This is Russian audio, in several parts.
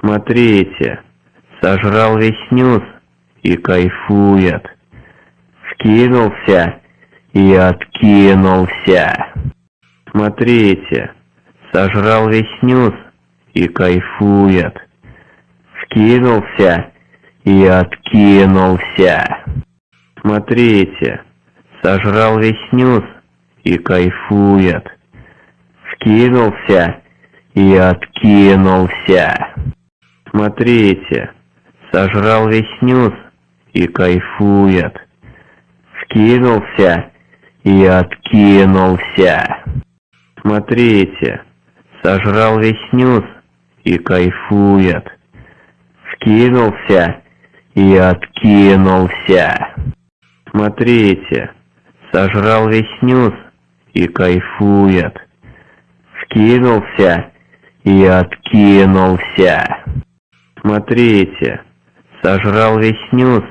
Смотрите, сожрал весь снюс и кайфует. Вкинулся и откинулся. Смотрите, сожрал весь снюс и кайфует. Вкинулся и откинулся. Смотрите, сожрал весь снюс и кайфует. Вкинулся и откинулся. Смотрите, сожрал весь снюс и кайфует. Вкинулся и откинулся. Смотрите, сожрал весь снюс и кайфует. Вкинулся и откинулся. Смотрите, сожрал весь снюс и кайфует. Вкинулся и откинулся. Смотрите, сожрал весь снюс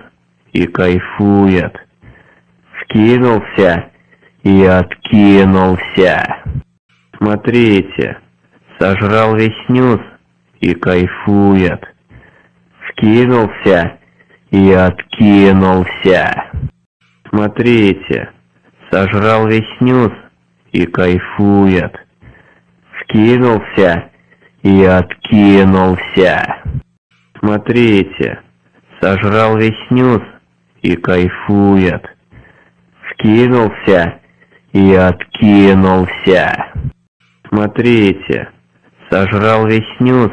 и кайфует. Вкинулся и откинулся. Смотрите, сожрал весь снюс и кайфует. Вкинулся и откинулся. Смотрите, сожрал весь снюс и кайфует. Вкинулся и откинулся. Смотрите, сожрал весь снюс и кайфует. Вкинулся и откинулся. Смотрите, сожрал весь снюс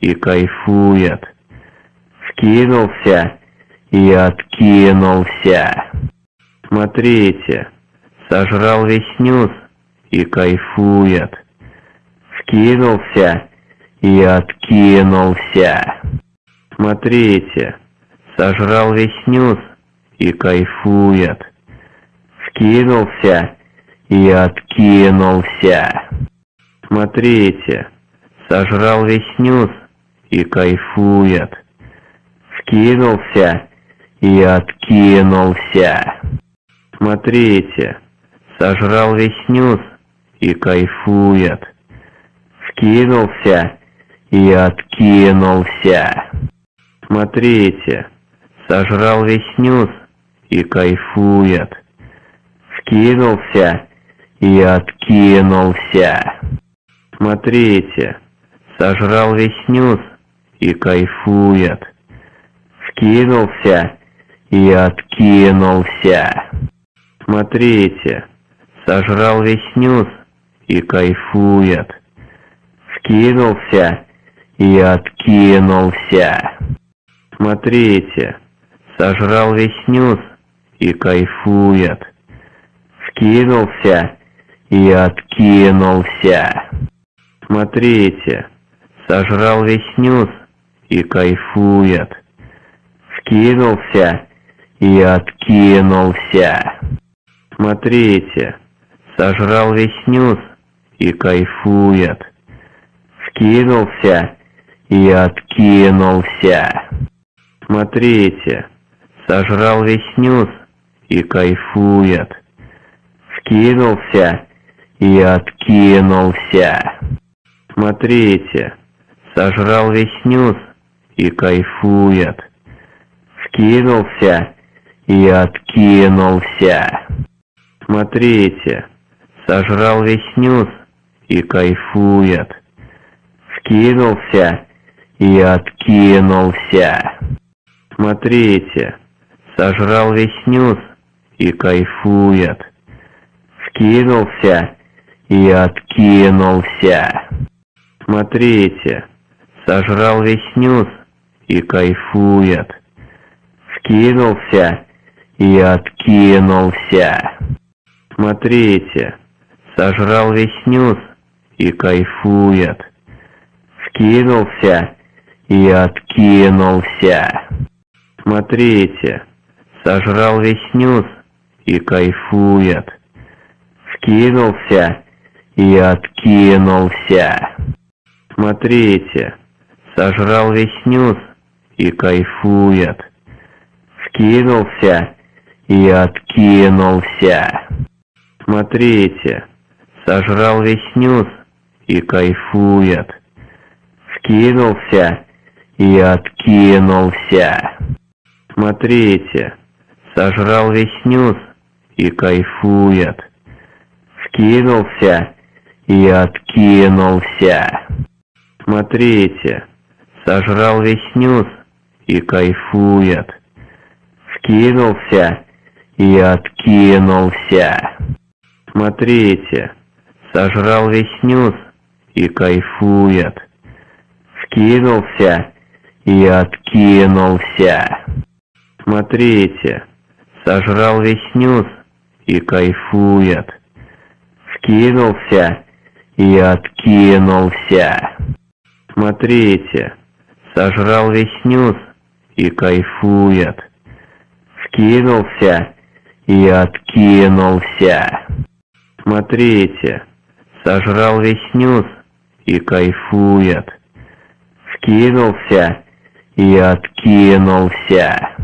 и кайфует. Вкинулся и откинулся. Смотрите, сожрал весь снюс и кайфует. Вкинулся и откинулся. Смотрите, сожрал весь снюс и кайфует. Вкинулся и откинулся. Смотрите, сожрал весь снюс и кайфует. Вкинулся и откинулся. Смотрите, сожрал весь снюс и кайфует. Вкинулся и откинулся. Смотрите, сожрал весь снюс и кайфует. Вкинулся и откинулся. Смотрите, сожрал весь снюс и кайфует. Вкинулся и откинулся. Смотрите, сожрал весь снюс и кайфует. Вкинулся и откинулся. Смотрите, сожрал весь снюс и кайфует. Вкинулся и откинулся. Смотрите, сожрал весь снюс и кайфует. Вкинулся и откинулся. Смотрите, сожрал весь снюс и кайфует. Вкинулся и откинулся. Смотрите, сожрал весь снюс и кайфует. Вкинулся и откинулся. Смотрите, сожрал весь снюс и кайфует. Вкинулся и откинулся. Смотрите, сожрал весь снюс и кайфует. Вкинулся и откинулся. Смотрите, сожрал весь снюс и кайфует. Вкинулся и откинулся. Смотрите, сожрал весь снюс и кайфует. Вкинулся и откинулся. Смотрите, сожрал весь снюс и кайфует. Вкинулся и откинулся. Смотрите, сожрал весь снюс и кайфует. Вкинулся и откинулся. Смотрите, сожрал весь снюс и кайфует. Вкинулся и откинулся. Смотрите, сожрал весь снюс и кайфует. Вкинулся и откинулся. Смотрите, сожрал весь снюс и кайфует. Вкинулся и откинулся. Смотрите, сожрал весь снюс и кайфует. Вкинулся и откинулся. Смотрите, сожрал весь снюс и кайфует. Вкинулся и откинулся. Смотрите, сожрал весь снюс и кайфует. Вкинулся и откинулся. Смотрите, сожрал весь снюс и кайфует. Вкинулся и откинулся. Смотрите, сожрал весь снюс и кайфует. Вкинулся и откинулся.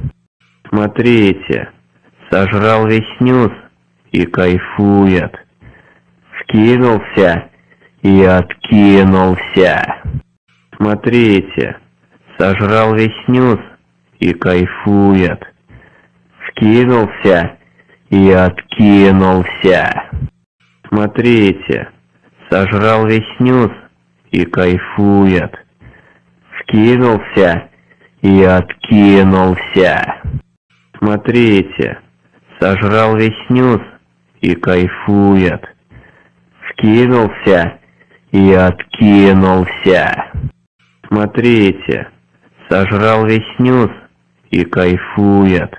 Смотрите, сожрал весь снюс и кайфует. Вкинулся и откинулся. Смотрите, сожрал весь снюс и кайфует. Вкинулся и откинулся. Смотрите, сожрал весь снюс и кайфует. Вкинулся и откинулся. Смотрите, сожрал весь снюс и кайфует. Вкинулся и откинулся. Смотрите, сожрал весь снюс и кайфует.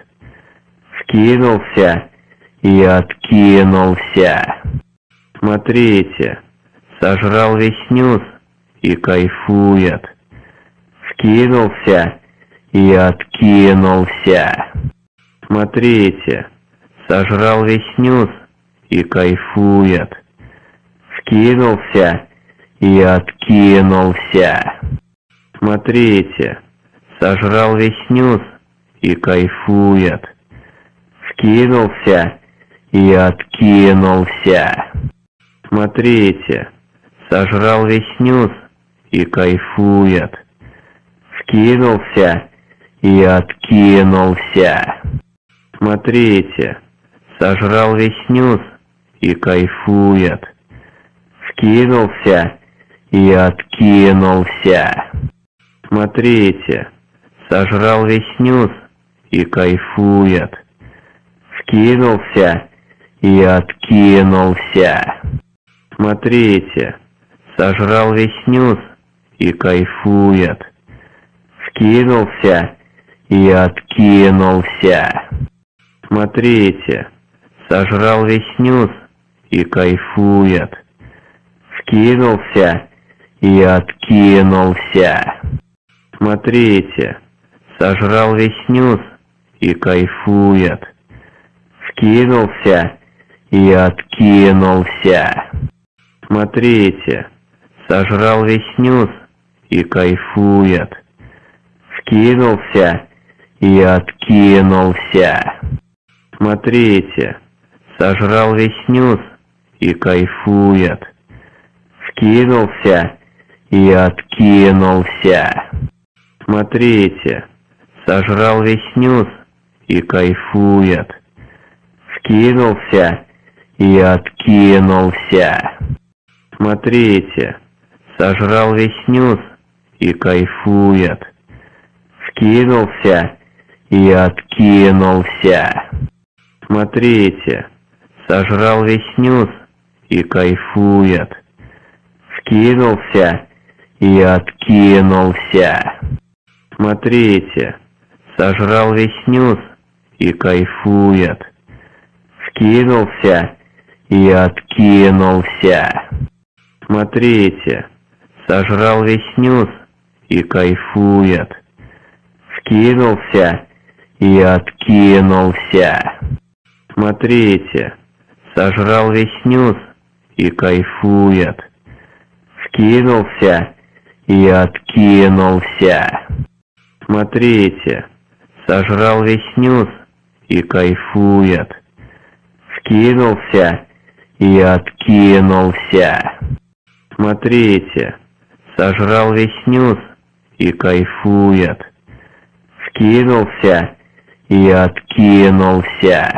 Вкинулся и откинулся. Смотрите, сожрал весь снюс и кайфует. Вкинулся и откинулся. Смотрите, сожрал весь снюс и кайфует. Вкинулся и откинулся. Смотрите, сожрал весь снюс и кайфует. Вкинулся и откинулся. Смотрите, сожрал весь снюс и кайфует. Вкинулся и откинулся. Смотрите, сожрал весь снюс и кайфует. Вкинулся и откинулся. Смотрите, сожрал весь снюс и кайфует. Вкинулся и откинулся. Смотрите, сожрал весь снюс и кайфует. Вкинулся и откинулся. Смотрите, сожрал весь снюс и кайфует. Вкинулся и откинулся. Смотрите, сожрал весь снюс и кайфует. Вкинулся и откинулся. Смотрите, сожрал весь снюс и кайфует. Вкинулся и откинулся. Смотрите, сожрал весь снюс и кайфует. Вкинулся и откинулся. Смотрите, сожрал весь снюс и кайфует. Вкинулся и откинулся. Смотрите, сожрал весь снюс и кайфует. Вкинулся и откинулся. Смотрите, сожрал весь снюс и кайфует. Вкинулся и откинулся. Смотрите, сожрал весь снюс и кайфует. Вкинулся и откинулся. Смотрите, сожрал весь снюс и кайфует. Вкинулся и откинулся. Смотрите, сожрал весь снюс и кайфует. Вкинулся и откинулся. Смотрите, сожрал весь снюс и кайфует. Вкинулся и откинулся. Смотрите, сожрал весь снюс и кайфует. Вкинулся и откинулся.